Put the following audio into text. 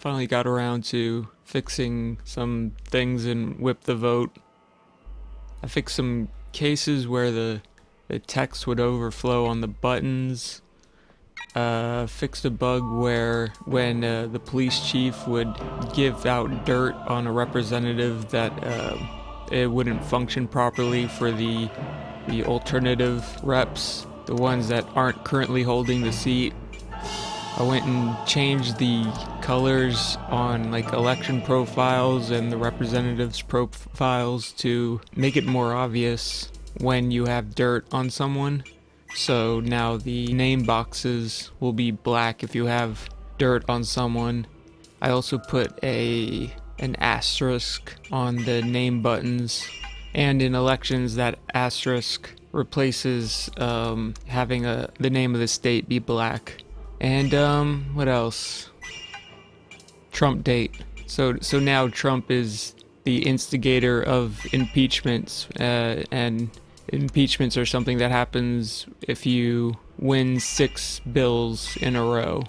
finally got around to fixing some things in Whip the Vote. I fixed some cases where the, the text would overflow on the buttons. Uh, fixed a bug where when uh, the police chief would give out dirt on a representative that uh, it wouldn't function properly for the the alternative reps, the ones that aren't currently holding the seat. I went and changed the colors on like election profiles and the representatives profiles to make it more obvious when you have dirt on someone. So now the name boxes will be black if you have dirt on someone. I also put a an asterisk on the name buttons and in elections that asterisk replaces um, having a the name of the state be black. And um, what else? Trump date. So so now Trump is the instigator of impeachments, uh, and impeachments are something that happens if you win six bills in a row.